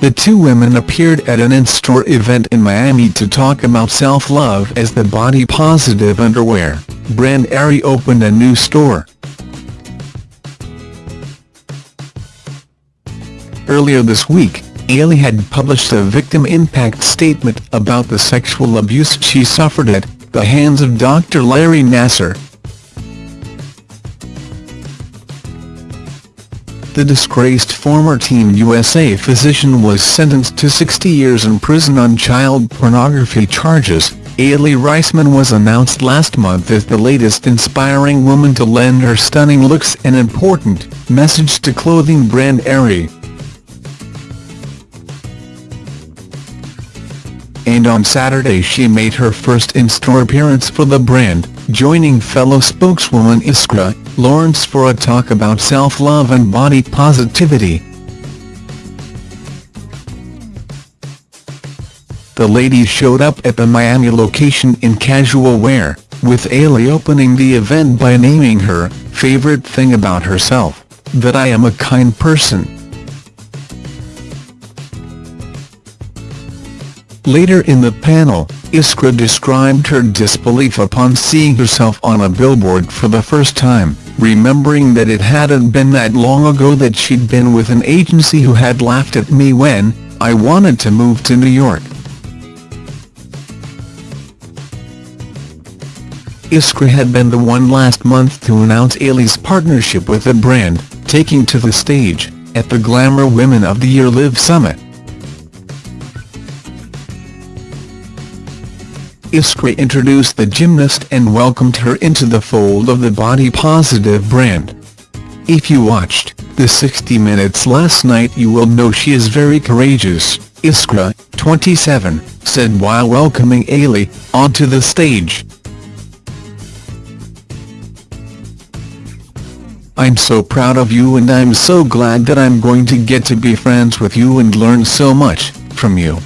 the two women appeared at an in-store event in Miami to talk about self-love as the body-positive underwear brand Aerie opened a new store. Earlier this week, Aly had published a victim impact statement about the sexual abuse she suffered at the hands of Dr. Larry Nassar. The disgraced former Team USA physician was sentenced to 60 years in prison on child pornography charges. Aly Raisman was announced last month as the latest inspiring woman to lend her stunning looks an important message to clothing brand Aerie. And on Saturday she made her first in-store appearance for the brand, joining fellow spokeswoman Iskra Lawrence for a talk about self-love and body positivity. The ladies showed up at the Miami location in casual wear, with Aly opening the event by naming her favorite thing about herself, that I am a kind person. Later in the panel, Iskra described her disbelief upon seeing herself on a billboard for the first time, remembering that it hadn't been that long ago that she'd been with an agency who had laughed at me when I wanted to move to New York. Iskra had been the one last month to announce Aly's partnership with the brand, taking to the stage, at the Glamour Women of the Year Live Summit. Iskra introduced the gymnast and welcomed her into the fold of the Body Positive brand. If you watched the 60 Minutes last night you will know she is very courageous, Iskra, 27, said while welcoming Aly onto the stage. I'm so proud of you and I'm so glad that I'm going to get to be friends with you and learn so much from you.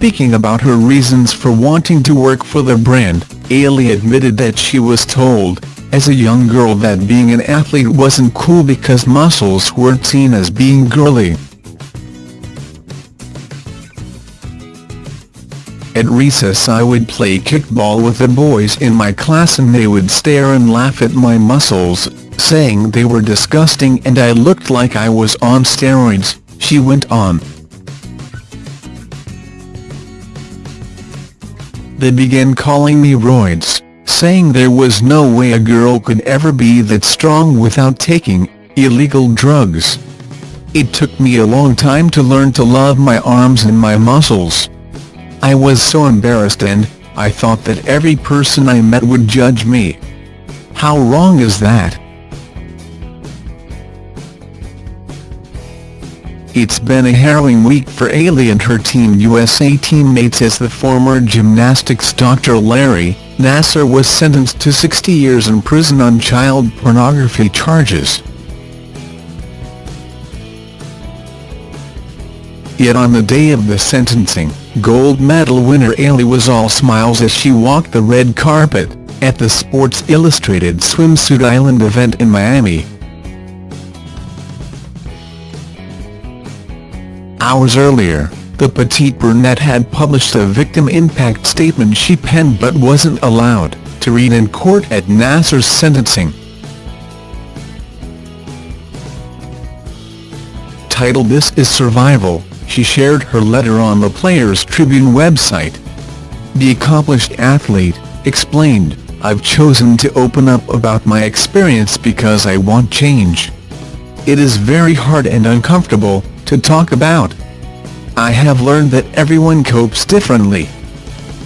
Speaking about her reasons for wanting to work for the brand, Aly admitted that she was told, as a young girl that being an athlete wasn't cool because muscles weren't seen as being girly. At recess I would play kickball with the boys in my class and they would stare and laugh at my muscles, saying they were disgusting and I looked like I was on steroids, she went on. They began calling me roids, saying there was no way a girl could ever be that strong without taking illegal drugs. It took me a long time to learn to love my arms and my muscles. I was so embarrassed and, I thought that every person I met would judge me. How wrong is that? It's been a harrowing week for Aly and her Team USA teammates as the former gymnastics Dr. Larry Nassar was sentenced to 60 years in prison on child pornography charges. Yet on the day of the sentencing, gold medal winner Aly was all smiles as she walked the red carpet, at the Sports Illustrated Swimsuit Island event in Miami. Hours earlier, the petite brunette had published a victim impact statement she penned but wasn't allowed to read in court at Nassar's sentencing. Titled This is Survival, she shared her letter on the Players Tribune website. The accomplished athlete, explained, I've chosen to open up about my experience because I want change. It is very hard and uncomfortable, to talk about. I have learned that everyone copes differently.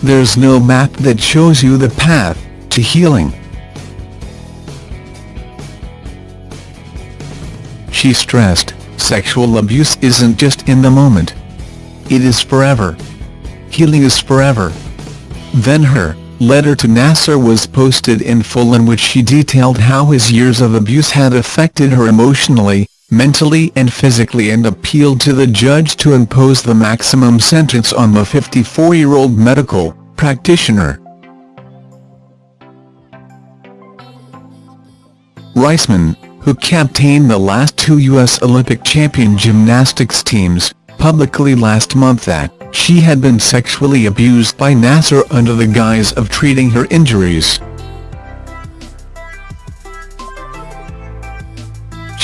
There's no map that shows you the path to healing. She stressed, sexual abuse isn't just in the moment. It is forever. Healing is forever. Then her letter to Nassar was posted in full in which she detailed how his years of abuse had affected her emotionally, mentally and physically and appealed to the judge to impose the maximum sentence on the 54-year-old medical practitioner. Raisman, who captained the last two U.S. Olympic champion gymnastics teams, publicly last month that she had been sexually abused by Nassar under the guise of treating her injuries.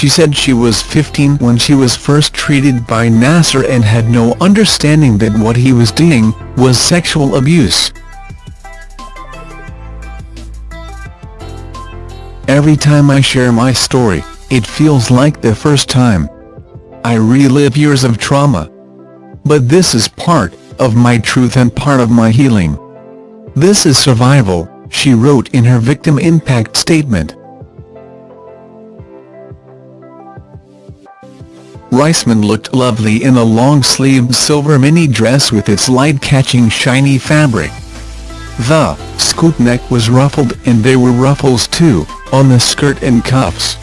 She said she was 15 when she was first treated by Nassar and had no understanding that what he was doing was sexual abuse. Every time I share my story, it feels like the first time. I relive years of trauma. But this is part of my truth and part of my healing. This is survival, she wrote in her victim impact statement. Raisman looked lovely in a long-sleeved silver mini dress with its light-catching shiny fabric. The scoop neck was ruffled and there were ruffles too, on the skirt and cuffs.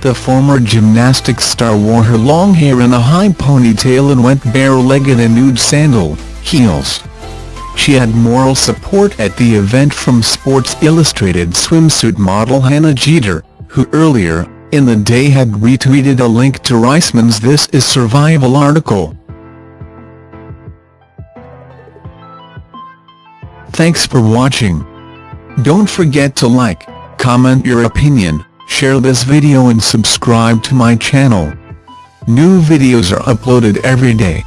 The former gymnastics star wore her long hair in a high ponytail and went bare-legged in nude sandal, heels. She had moral support at the event from Sports Illustrated swimsuit model Hannah Jeter, who earlier, in the day had retweeted a link to Raisman's This Is Survival article. Thanks for watching. Don't forget to like, comment your opinion, share this video and subscribe to my channel. New videos are uploaded every day.